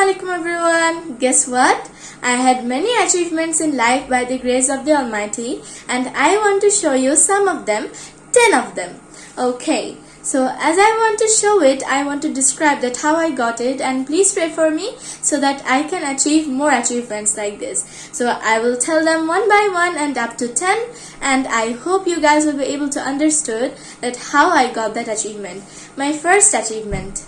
alaikum everyone. Guess what? I had many achievements in life by the grace of the Almighty and I want to show you some of them, 10 of them. Okay, so as I want to show it, I want to describe that how I got it and please pray for me so that I can achieve more achievements like this. So I will tell them one by one and up to 10 and I hope you guys will be able to understood that how I got that achievement. My first achievement.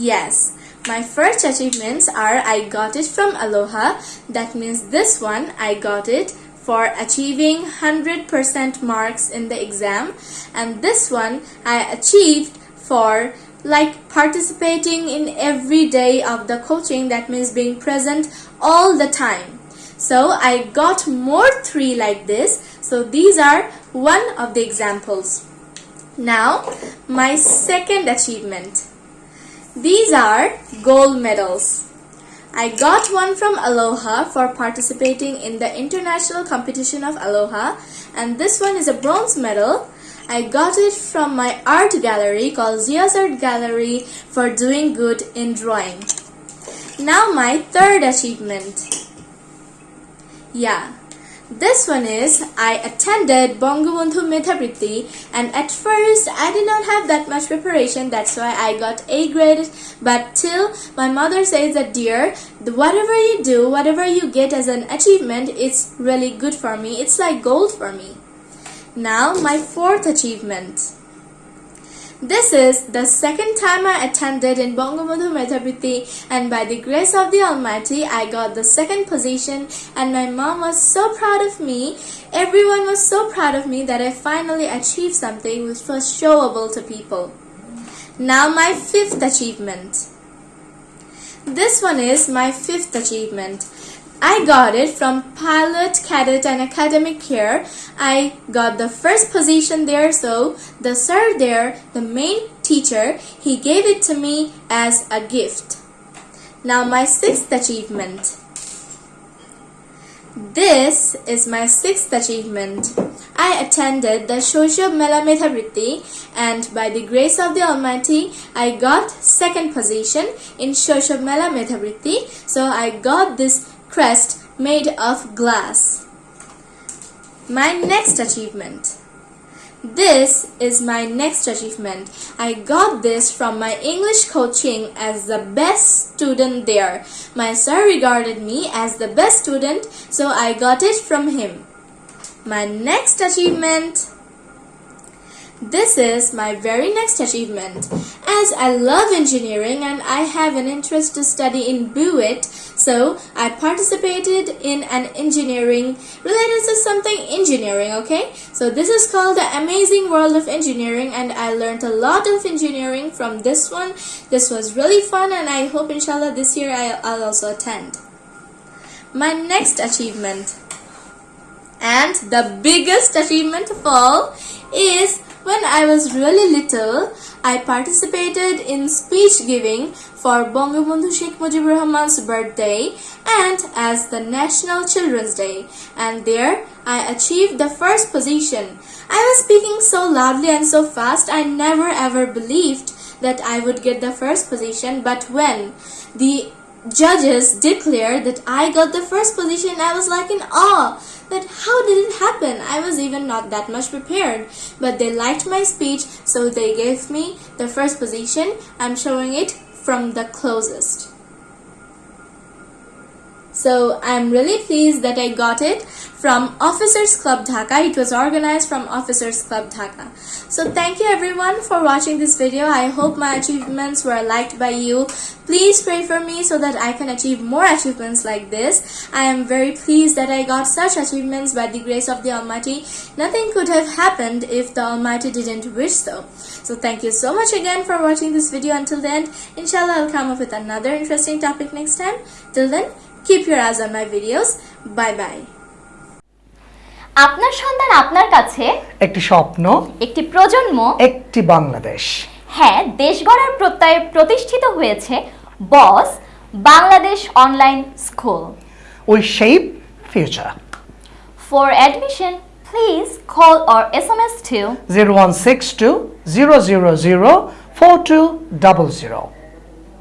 Yes, my first achievements are I got it from Aloha. That means this one I got it for achieving 100% marks in the exam and this one I achieved for like participating in every day of the coaching that means being present all the time. So I got more three like this. So these are one of the examples. Now my second achievement. These are gold medals. I got one from Aloha for participating in the international competition of Aloha and this one is a bronze medal. I got it from my art gallery called Zia's Art Gallery for doing good in drawing. Now my third achievement. Yeah, this one is I attended Bangabandhu Medhavriti and at first I did not have that much preparation that's why I got A grade but till my mother says that dear whatever you do whatever you get as an achievement it's really good for me it's like gold for me. Now my fourth achievement. This is the second time I attended in Bangabandhu Medhavriti and by the grace of the Almighty I got the second position and my mom was so proud of me. Everyone was so proud of me that I finally achieved something which was showable to people. Now my fifth achievement. This one is my fifth achievement. I got it from pilot, cadet and academic care. I got the first position there so the sir there, the main teacher, he gave it to me as a gift. Now my sixth achievement. This is my sixth achievement. I attended the Shoshob Mela Medhavriti and by the grace of the Almighty, I got second position in Shoshob Mela Medhavriti. So I got this crest made of glass. My next achievement. This is my next achievement. I got this from my English coaching as the best student there. My sir regarded me as the best student, so I got it from him. My next achievement. This is my very next achievement. As I love engineering and I have an interest to study in BUET, so I participated in an engineering related to something engineering, okay? So this is called the Amazing World of Engineering and I learned a lot of engineering from this one. This was really fun and I hope inshallah this year I'll also attend. My next achievement and the biggest achievement of all is when I was really little, I participated in speech giving for Bangabandhu Sheikh Mujibur Rahman's birthday and as the National Children's Day. And there I achieved the first position. I was speaking so loudly and so fast I never ever believed that I would get the first position. But when the judges declared that I got the first position I was like in awe that how did it happen? I was even not that much prepared. But they liked my speech, so they gave me the first position. I'm showing it from the closest. So I'm really pleased that I got it from Officers Club Dhaka. It was organized from Officers Club Dhaka. So thank you everyone for watching this video. I hope my achievements were liked by you. Please pray for me so that I can achieve more achievements like this. I am very pleased that I got such achievements by the grace of the Almighty. Nothing could have happened if the Almighty didn't wish so. So thank you so much again for watching this video until the end. Inshallah I'll come up with another interesting topic next time. Till then, keep your eyes on my videos. Bye bye. আপনার সন্তান আপনার কাছে একটি স্বপ্ন একটি প্রজন্ম একটি বাংলাদেশ হ্যাঁ দেশ গড়ার প্রত্যয়ে প্রতিষ্ঠিত হয়েছে Boss Bangladesh online school we shape future for admission please call or S M S two zero one six two zero zero zero four two double zero